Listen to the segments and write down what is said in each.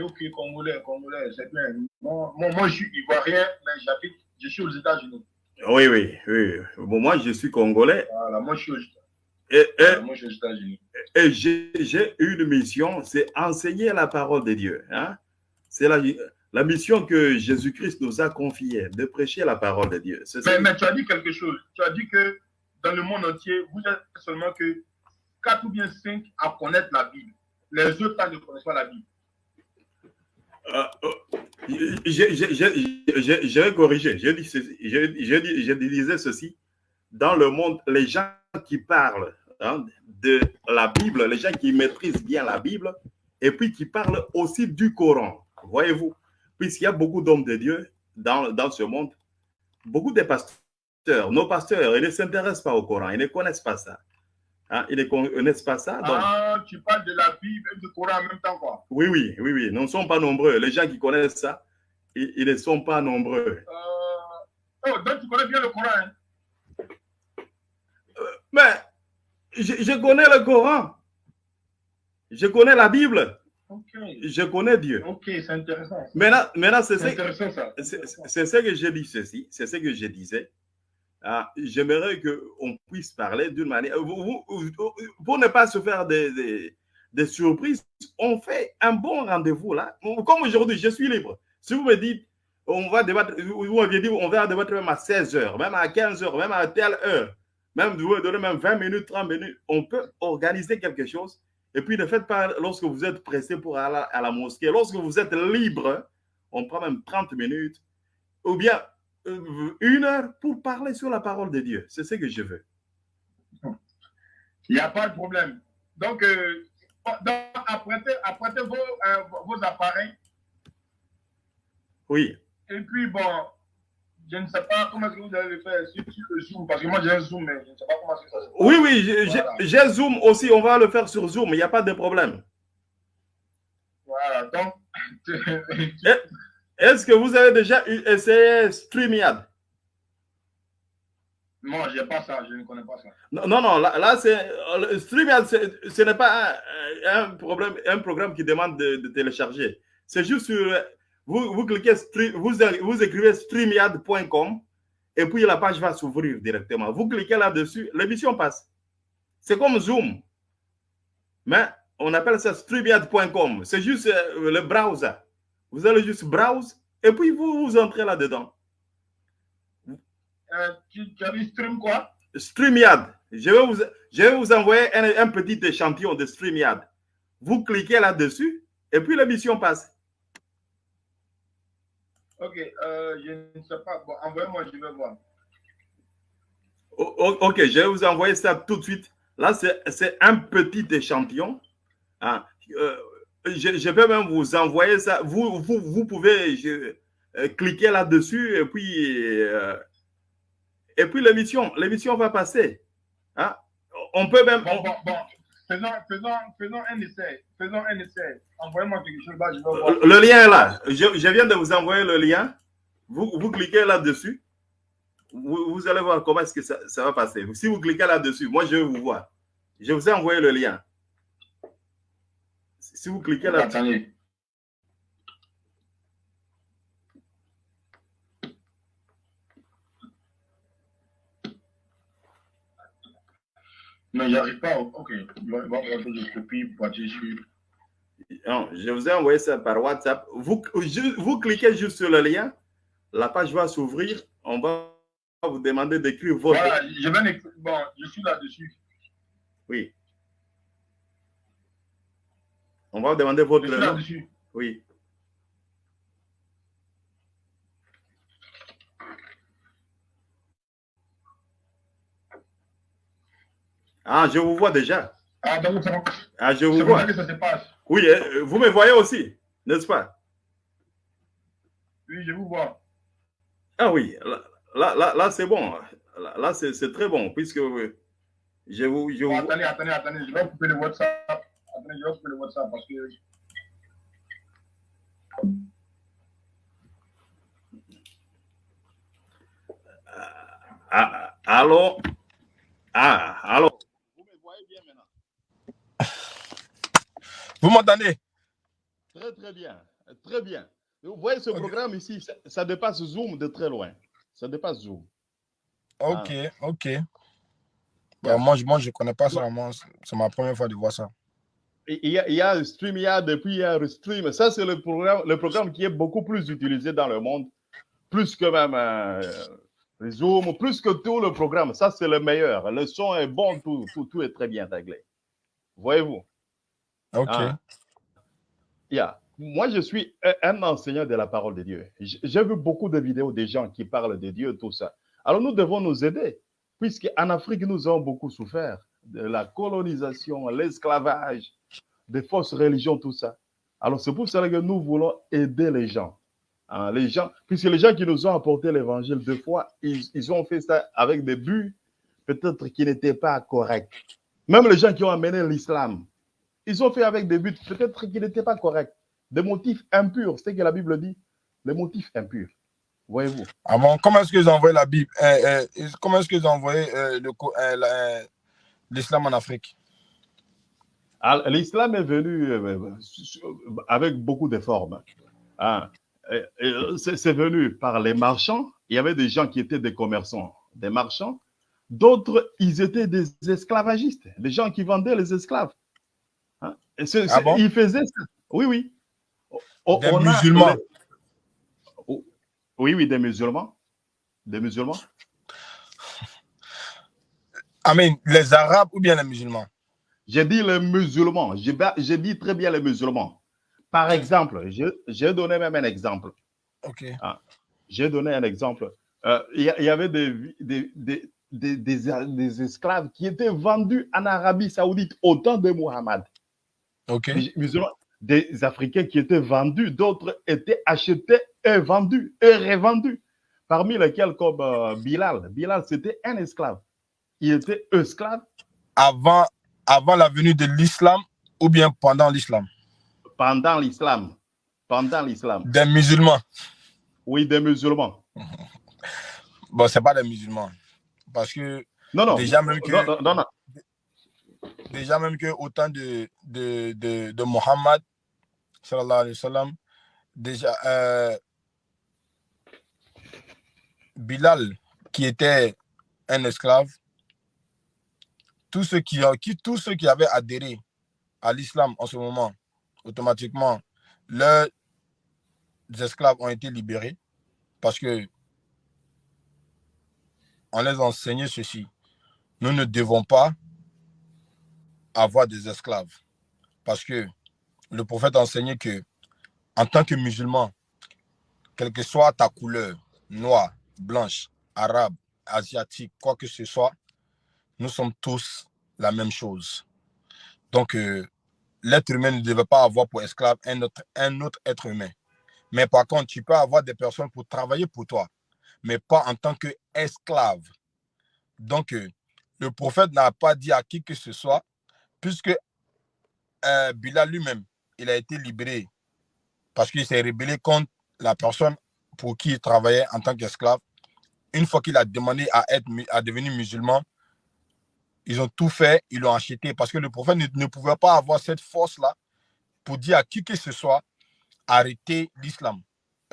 ok, Congolais, Congolais, c'est bien. Moi, moi, je suis Ivoirien, mais j'habite, je suis aux États-Unis. Oui, oui, oui. Bon, moi, je suis Congolais. Voilà, moi, je suis aux États-Unis. Et, et, Moi, je suis aux États-Unis. et j'ai une mission, c'est enseigner la parole de Dieu. Hein? C'est la, la mission que Jésus-Christ nous a confiée, de prêcher la parole de Dieu. Mais, mais tu as dit quelque chose. Tu as dit que dans le monde entier, vous êtes seulement que 4 ou bien 5 à connaître la Bible. Les autres ne connaissent pas la Bible. Euh, euh, j'ai- j'ai- j'ai- je disais ceci. Dans le monde, les gens qui parlent hein, de la Bible, les gens qui maîtrisent bien la Bible, et puis qui parlent aussi du Coran, voyez-vous, puisqu'il y a beaucoup d'hommes de Dieu dans ce monde, beaucoup de pasteurs, nos pasteurs, ils ne s'intéressent pas au Coran, ils ne connaissent pas ça. Hein, ils ne connaissent pas ça? donc- Ah, tu parles de la Bible et du Coran en même temps, quoi. oui, oui, oui, oui, nous ne sommes pas nombreux. Les gens qui connaissent ça, ils, ils ne sont pas nombreux. Euh... Oh, donc tu connais bien le Coran. Hein? Mais je, je connais le Coran. Je connais la Bible. Je connais Dieu. Ok, c'est intéressant. Maintenant, maintenant c'est ce, intéressant, ça. c'est- c'est ce que je dis ceci. C'est ce que je disais. Ah, J'aimerais qu'on puisse parler d'une manière. pour ne pas se faire des, des- surprises, on fait un bon rendez-vous là. Comme aujourd'hui, je suis libre. Si vous me dites, on va débattre, vous m'aviez dit, on va débattre même à 16 heures, même à 15 heures, même à telle heure, même vous me donnez même 20 minutes, 30 minutes, on peut organiser quelque chose. Et puis ne faites pas lorsque vous êtes pressé pour aller à la mosquée. Lorsque vous êtes libre, on prend même 30 minutes ou bien une heure pour parler sur la parole de Dieu. C'est ce que je veux. Il n'y a pas de problème. Donc, euh, donc, apprêtez, apprêtez vos, euh, vos appareils. Oui. Et puis, bon, je ne sais pas comment est-ce que vous allez le faire sur, sur le Zoom, parce que moi j'ai un Zoom, mais je ne sais pas comment est-ce que ça se passe. Oui, oui, j'ai Voilà. Zoom aussi. On va le faire sur Zoom. Il n'y a pas de problème. Voilà, donc, Est-ce que vous avez déjà eu- essayé StreamYard non, je n'ai pas ça, je ne connais pas ça. Non, non, non, là, là, c'est StreamYard, ce n'est pas un, un problème, un programme qui demande de, de télécharger. C'est juste sur, vous, vous cliquez, vous, vous écrivez streamyard.com et puis la page va s'ouvrir directement. Vous cliquez là-dessus, l'émission passe. C'est comme Zoom, mais on appelle ça streamyard.com. C'est juste euh, le browser. Vous allez juste browse et puis vous, vous entrez là-dedans. Euh, tu, tu as dit stream quoi? StreamYard. Je vais vous, je vais vous envoyer un, un petit échantillon de StreamYard. Vous cliquez là-dessus et puis l'émission passe. Ok, euh, je ne sais pas. Bon, envoyez-moi, je vais voir. O- ok, je vais vous envoyer ça tout de suite. Là, c'est un petit échantillon. Ah, euh, je, je vais même vous envoyer ça. Vous, vous, vous pouvez je- euh, cliquer là-dessus et puis, euh, et puis l'émission l'émission va passer. Hein? On peut même. Bon, on- bon, bon. Faisons, faisons, faisons un essai. Faisons un essai. Envoyez-moi quelque chose là, je vais voir. Le lien est là. Je, je viens de vous envoyer le lien. Vous, vous cliquez là-dessus. Vous, vous allez voir comment est-ce que ça, ça va passer. Si vous cliquez là-dessus, moi, je vais vous voir. Je vous ai envoyé le lien. Si vous cliquez là Attendez. Non, j'arrive pas. Ok. Je copie pour partir sur. Non, je vous ai envoyé ça par WhatsApp. Vous, vous cliquez juste sur le lien. La page va s'ouvrir. On va vous demander d'écrire votre. Voilà, je vais. Bon, je suis là-dessus. Oui. On va vous demander votre nom. Oui. Ah, je vous vois déjà. Ah, donc, Ah, je vous vois. ça que ça se passe. Oui, euh, vous me voyez aussi, n'est-ce pas? Oui, je vous vois. Ah oui, là, là, là, c'est bon. Là, c'est très bon, puisque euh, je vous, je vous- attendez, attendez, attendez. Je vais couper le WhatsApp. Attendez, je vais couper le WhatsApp parce que. Ah, allô? Ah, allô? Vous me voyez bien maintenant? Vous m'entendez? Très, très bien. Très bien. Vous voyez ce programme ici, ça, ça, dépasse Zoom de très loin. Ça dépasse Zoom. Ok, ah. ok. Bon, moi, je ne connais pas ça. C'est ma première fois de voir ça. Il y, a, il y a Stream, il y a depuis il y a Restream. Ça, c'est le programme, le programme qui est beaucoup plus utilisé dans le monde. Plus que même euh, Zoom, plus que tout le programme. Ça, c'est le meilleur. Le son est bon, tout, tout, tout est très bien réglé. Voyez-vous? OK. Ah. Yeah. Moi, je suis un enseignant de la parole de Dieu. J'ai vu beaucoup de vidéos des gens qui parlent de Dieu, tout ça. Alors, nous devons nous aider, puisqu'en Afrique, nous avons beaucoup souffert de la colonisation, l'esclavage, des fausses religions, tout ça. Alors, c'est pour cela que nous voulons aider les gens. Hein, les gens, puisque les gens qui nous ont apporté l'évangile deux fois, ils, ont fait ça avec des buts peut-être qui n'étaient pas corrects. Même les gens qui ont amené l'islam, ils ont fait avec des buts peut-être qui n'étaient pas corrects. Des motifs impurs, c'est ce que la Bible dit, les motifs impurs. Voyez-vous. Ah bon, comment est-ce qu'ils ont envoyé la Bible euh, euh, Comment est-ce qu'ils ont envoyé l'islam en Afrique? L'islam est venu avec beaucoup de formes. Hein. C'est venu par les marchands. Il y avait des gens qui étaient des commerçants, des marchands. D'autres, ils étaient des esclavagistes, des gens qui vendaient les esclaves. Hein? ah bon? Ils faisaient ça. Oui, oui. des musulmans. Oui, oui, des musulmans. Des musulmans. Amen. Les Arabes ou bien les musulmans? J'ai dit les musulmans. J'ai dit très bien les musulmans. Par exemple, j'ai donné même un exemple. OK. Ah, j'ai donné un exemple. Euh, il y, y, avait des, des, des, des, des, esclaves qui étaient vendus en Arabie Saoudite au temps de Muhammad. OK. Musulmans, des Africains qui étaient vendus, d'autres étaient achetés et vendus et revendus. Parmi lesquels, comme euh, Bilal. Bilal, c'était un esclave. Il était esclave. Avant, avant la venue de l'islam ou bien pendant l'islam? Pendant l'islam. Pendant l'islam. Des musulmans Oui, des musulmans. bon, ce n'est pas des musulmans. Parce que non, non, déjà même que, non, non, non. Déjà même que au temps de, de, de, de Mohammed, sallallahu alayhi wa sallam, déjà, euh, Bilal, qui était un esclave, tous ceux qui, qui, tous ceux qui avaient adhéré à l'islam en ce moment, automatiquement, leurs esclaves ont été libérés parce que on les enseignait ceci. Nous ne devons pas avoir des esclaves parce que le prophète a enseigné que en tant que musulman, quelle que soit ta couleur, noire, blanche, arabe, asiatique, quoi que ce soit, nous sommes tous la même chose. Donc, euh, l'être humain ne devait pas avoir pour esclave un autre, un autre être humain. Mais par contre, tu peux avoir des personnes pour travailler pour toi, mais pas en tant qu'esclave. Donc, euh, le prophète n'a pas dit à qui que ce soit, puisque euh, Bilal lui-même, il a été libéré parce qu'il s'est rébellé contre la personne pour qui il travaillait en tant qu'esclave. Une fois qu'il a demandé à, être, à devenir musulman, ils ont tout fait, ils l'ont acheté parce que le prophète ne, pouvait pas avoir cette force-là pour dire à qui que ce soit arrêter l'islam.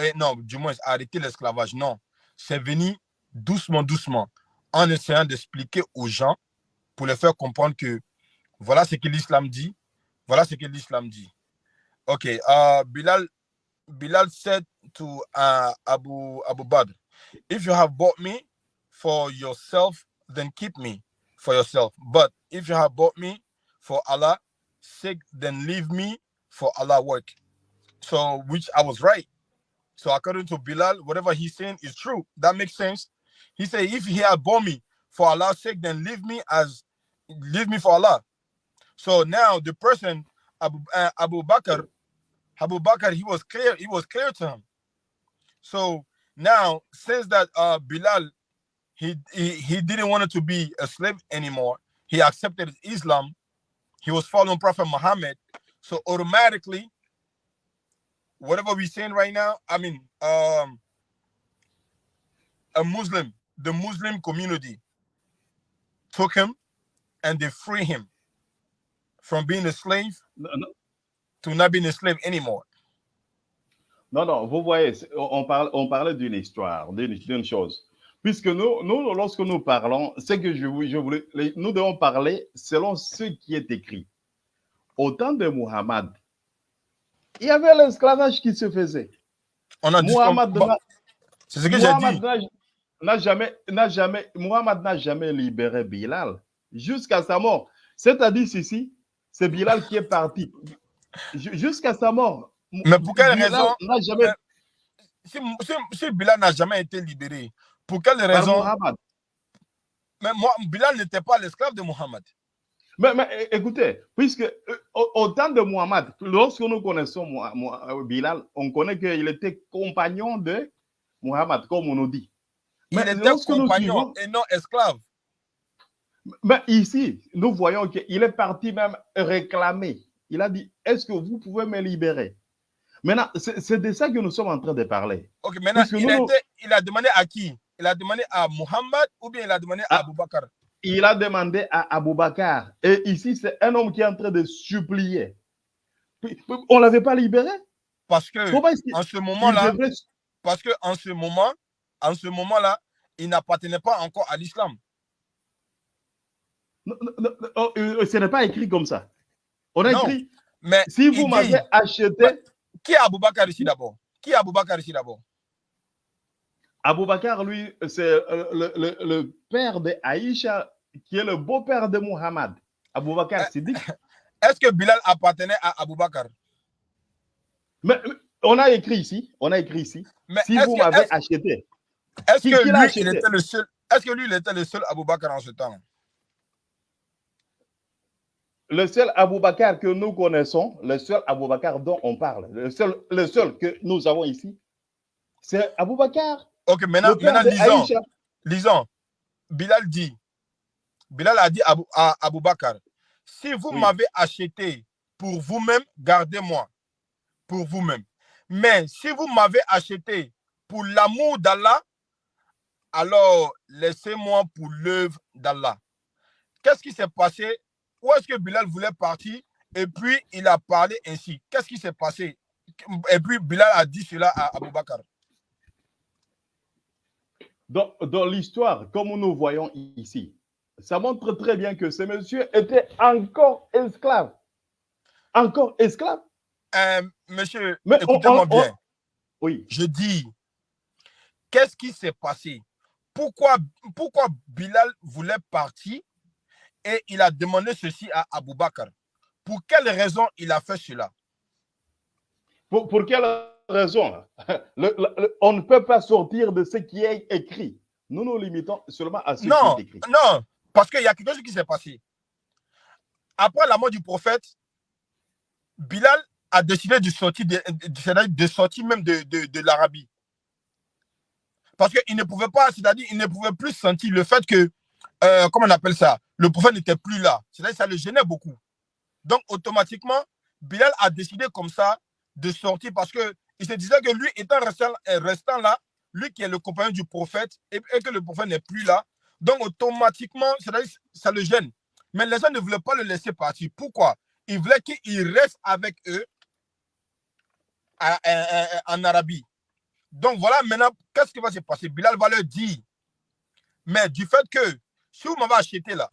Eh, non, du moins arrêter l'esclavage. Non, c'est venu doucement, doucement, en essayant d'expliquer aux gens pour les faire comprendre que voilà ce que l'islam dit, voilà ce que l'islam dit. Ok, uh, Bilal, Bilal said to uh, Abu Abu Badr, if you have bought me for yourself, then keep me for yourself. But if you have bought me for Allah sake, then leave me for Allah work. So, which I was right. So, according to Bilal, whatever he's saying is true. That makes sense. He said, if he had bought me for Allah's sake, then leave me as leave me for Allah. So now the person Abu, uh, Abu Bakr Abu Bakr, he was clear, he was clear to him. So now, since that uh, Bilal, he, he, he didn't want to be a slave anymore, he accepted Islam, he was following Prophet Muhammad. So automatically, whatever we're saying right now, I mean, um, a Muslim, the Muslim community took him and they free him from being a slave no, no to not being a slave anymore. Non, non, vous voyez, on, parle, on parlait d'une histoire, d'une chose. Puisque nous, nous, lorsque nous parlons, c'est que je, je voulais, nous devons parler selon ce qui est écrit. Au temps de Muhammad, il y avait l'esclavage qui se faisait. On a Muhammad dit C'est ce que j'ai dit. N'a jamais, n'a jamais, Muhammad n'a jamais libéré Bilal jusqu'à sa mort. C'est-à-dire ici, c'est Bilal qui est parti jusqu'à sa mort. Mais pour quelle raison jamais... si, si, Bilal n'a jamais été libéré, pour quelle raison? Mais moi, Bilal n'était pas l'esclave de Muhammad. Mais, mais, écoutez, puisque euh, au, temps de Muhammad, lorsque nous connaissons euh, Bilal, on connaît qu'il était compagnon de Muhammad, comme on nous dit. Mais il était compagnon et non esclave. Mais ici, nous voyons qu'il est parti même réclamer. Il a dit, est-ce que vous pouvez me libérer? Maintenant, c'est de ça que nous sommes en train de parler. Ok, maintenant, il, a il, a demandé à qui? Il a demandé à Muhammad ou bien il a demandé à, Abou Bakr Il a demandé à Abou Bakr. Et ici, c'est un homme qui est en train de supplier. On ne l'avait pas libéré? Parce que en ce moment-là, parce que en ce moment, en ce moment-là, il n'appartenait pas encore à l'islam. Oh, euh, ce n'est pas écrit comme ça. On a écrit, mais si vous m'avez acheté... Qui est Aboubakar ici d'abord? Qui est Aboubakar ici d'abord? Aboubakar, lui, c'est euh, le, père de Aïcha, qui est le beau-père de Muhammad. Aboubakar eh, Siddiq. Est-ce que Bilal appartenait à Aboubakar? Mais, on a écrit ici, on a écrit ici, mais si vous m'avez acheté. Est-ce que, lui, il était le seul, est-ce que lui, il était le seul Aboubakar en ce temps? Le seul Aboubakar que nous connaissons, le seul Aboubakar dont on parle, le seul, le seul que nous avons ici, c'est Aboubakar. Ok, maintenant, maintenant lisons, lisons. Bilal dit, Bilal a dit à, à Aboubakar, si vous m'avez acheté pour vous-même, gardez-moi pour vous-même. Mais si vous m'avez acheté pour l'amour d'Allah, alors laissez-moi pour l'œuvre d'Allah. Qu'est-ce qui s'est passé? Où est-ce que Bilal voulait partir? Et puis il a parlé ainsi. Qu'est-ce qui s'est passé? Et puis Bilal a dit cela à Abou Bakr. Dans, dans l'histoire, comme nous voyons ici, ça montre très bien que ce monsieur était encore esclave. Encore esclave. Euh, monsieur, écoutez-moi bien. oui. Je dis, qu'est-ce qui s'est passé? Pourquoi, pourquoi Bilal voulait partir et il a demandé ceci à Abou Bakr. Pour quelle raison il a fait cela? Pour, quelle raison On ne peut pas sortir de ce qui est écrit. Nous nous limitons seulement à ce qui est écrit. Non, parce qu'il y a quelque chose qui s'est passé. Après la mort du prophète, Bilal a décidé de sortir, de, de sortir même de, de l'Arabie. Parce qu'il ne pouvait pas, c'est-à-dire, il ne pouvait plus sentir le fait que euh, comment on appelle ça Le prophète n'était plus là. C'est-à-dire ça le gênait beaucoup. Donc, automatiquement, Bilal a décidé comme ça de sortir parce qu'il se disait que lui, étant euh, restant là, lui qui est le compagnon du prophète et, que le prophète n'est plus là, donc automatiquement, ça le gêne. Mais les gens ne voulaient pas le laisser partir. Pourquoi? Ils voulaient qu'il reste avec eux en Arabie. Donc voilà, maintenant, qu'est-ce qui va se passer? Bilal va leur dire, mais du fait que si vous m'avez acheté là,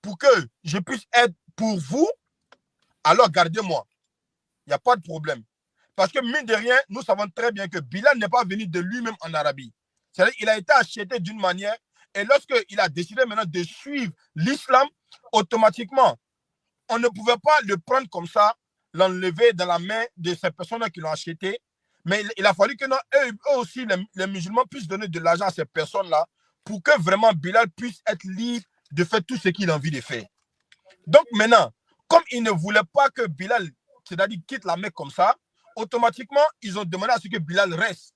pour que je puisse être pour vous, alors gardez-moi. Il n'y a pas de problème. Parce que, mine de rien, nous savons très bien que Bilal n'est pas venu de lui-même en Arabie. C'est-à-dire qu'il a été acheté d'une manière, et lorsqu'il a décidé maintenant de suivre l'islam, automatiquement, on ne pouvait pas le prendre comme ça, l'enlever dans la main de ces personnes qui l'ont acheté. Mais il, a fallu que eux, aussi, les musulmans, puissent donner de l'argent à ces personnes-là pour que vraiment Bilal puisse être libre de faire tout ce qu'il a envie de faire. Donc maintenant, comme ils ne voulaient pas que Bilal, c'est-à-dire quitte la Mecque comme ça, automatiquement, ils ont demandé à ce que Bilal reste.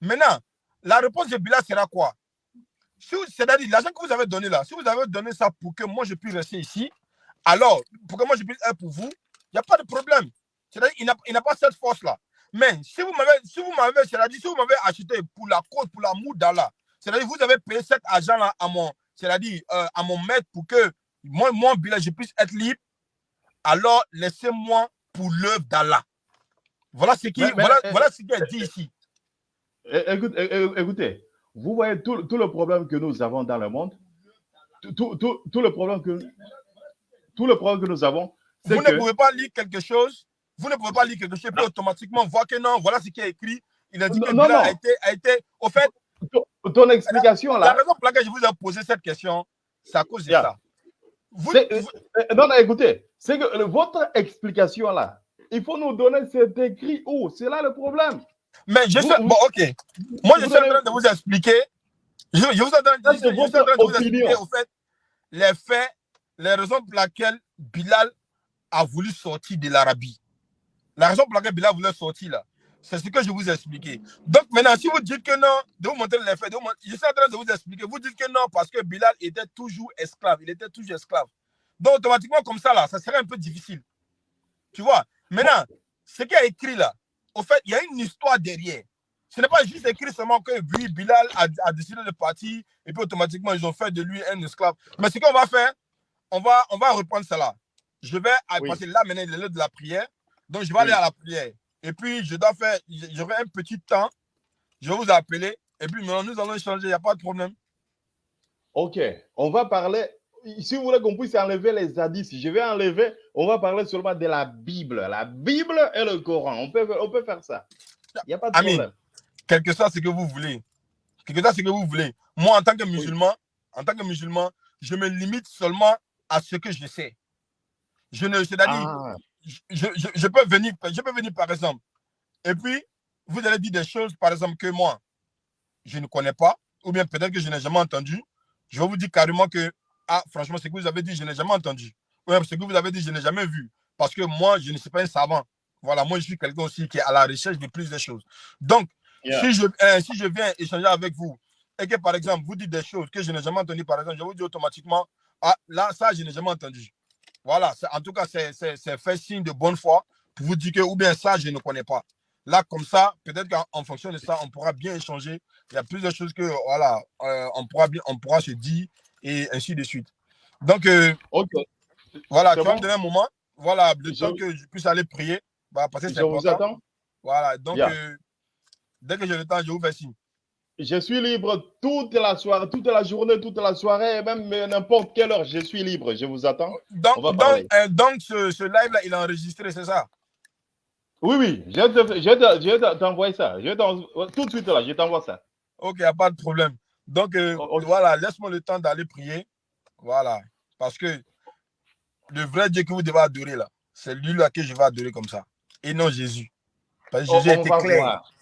Maintenant, la réponse de Bilal sera quoi? C'est-à-dire, l'argent que vous avez donné là, si vous avez donné ça pour que moi je puisse rester ici, alors, pour que moi je puisse être pour vous, il n'y a pas de problème. C'est-à-dire, il n'a pas cette force-là. Mais si vous m'avez, si vous m'avez, c'est-à-dire, si vous m'avez acheté pour la cause, pour l'amour d'Allah, c'est-à-dire, vous avez payé cet argent-là à mon, c'est-à-dire, euh, à mon maître pour que moi, mon bilan, je puisse être libre. Alors, laissez-moi pour l'œuvre d'Allah. Voilà ce qui, Mais- mais- voilà, voilà ce qui est dit ici. Écoute- é- é- écoutez, vous voyez tout, tout le problème que nous avons dans le monde, tout, tout, tout- tout le problème que tout le problème que nous avons, Vous que ne pouvez pas lire quelque chose, vous ne pouvez pas lire quelque chose et puis automatiquement voir que non, voilà ce qui est écrit. Il a dit Non, que non, non. a été, a été. Au fait, ton, ton explication la là, raison pour laquelle je vous ai posé cette question, c'est à cause de Yeah. ça. Vous, c'est- vous- euh, non, non, écoutez, c'est que votre explication là, il faut nous donner cet écrit où, c'est là le problème. mais je vous- sais, vous- bon, ok. Moi, je suis en train de vous expliquer. Je, je vous ai en train je- suis en train de vous expliquer, au fait, les faits, les raisons pour lesquelles Bilal a voulu sortir de l'Arabie. La raison pour laquelle Bilal voulait sortir là, c'est ce que je vous ai expliqué. Donc maintenant, si vous dites que non, de vous montrer les faits, je suis en train de vous expliquer. Vous dites que non parce que Bilal était toujours esclave. Il était toujours esclave. Donc automatiquement, comme ça là, ça serait un peu difficile. Tu vois? Maintenant, ce qui est écrit là, au fait, il y a une histoire derrière. Ce n'est pas juste écrit seulement que oui, Bilal a, a décidé de partir et puis automatiquement ils ont fait de lui un esclave. Mais ce qu'on va faire, on va, on va reprendre cela. Je vais Oui. passer là maintenant, il est l'heure de la prière. Donc je vais aller à la prière. Et puis je dois faire, j'aurai un petit temps. Je vais vous appeler. Et puis maintenant, nous allons échanger, il n'y a pas de problème. Ok, on va parler. Si vous voulez qu'on puisse enlever les hadiths, je vais enlever. On va parler seulement de la Bible, la Bible et le Coran. On peut, on peut faire ça. Il n'y a pas de Amin. problème. Quel que soit ce que vous voulez. Quel que soit ce que vous voulez. Moi, en tant que musulman, en tant que musulman, je me limite seulement à ce que je sais. Je ne, c'est-à-dire, Ah, je, je- je peux venir, je peux venir par exemple. Et puis, vous allez dire des choses, par exemple, que moi, je ne connais pas, ou bien peut-être que je n'ai jamais entendu. Je vais vous dire carrément que, ah, franchement, ce que vous avez dit, je n'ai jamais entendu. Ou ce que vous avez dit, je n'ai jamais vu. Parce que moi, je ne suis pas un savant. Voilà, moi, je suis quelqu'un aussi qui est à la recherche de plus de choses. Donc, Yeah. si, je, euh, si je viens échanger avec vous et que, par exemple, vous dites des choses que je n'ai jamais entendues, par exemple, je vous dis automatiquement, ah, là, ça, je n'ai jamais entendu. Voilà, en tout cas, c'est fait signe de bonne foi pour vous dire que, ou bien ça, je ne connais pas. Là, comme ça, peut-être qu'en en fonction de ça, on pourra bien échanger. Il y a plusieurs choses que, voilà, euh, on, pourra bien, on pourra se dire et ainsi de suite. Donc, euh, voilà, tu vas bon. me donner un moment, voilà, le Je- temps que je puisse aller prier, bah, parce que c'est je vous important. attends. Voilà, donc, Yeah. euh, dès que j'ai le temps, je vous fais signe. Je suis libre toute la soirée, toute la journée, toute la soirée, et même euh, n'importe quelle heure. Je suis libre. Je vous attends. Donc, On va donc, euh, donc ce, ce live-là, il est enregistré, c'est ça? Oui, oui, je vais t'envoyer ça. Je tout de suite là, je t'envoie ça. Ok, pas de problème. Donc, euh, Oh, voilà, laisse-moi le temps d'aller prier. Voilà. Parce que le vrai Dieu que vous devez adorer, là, c'est lui là que je vais adorer comme ça. Et non Jésus. Parce que On, Jésus on était clair. voir.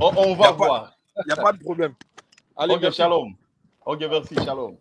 On, va voir. Il n'y a pas de problème. Allez, Ok, merci. shalom. Ok, merci, shalom.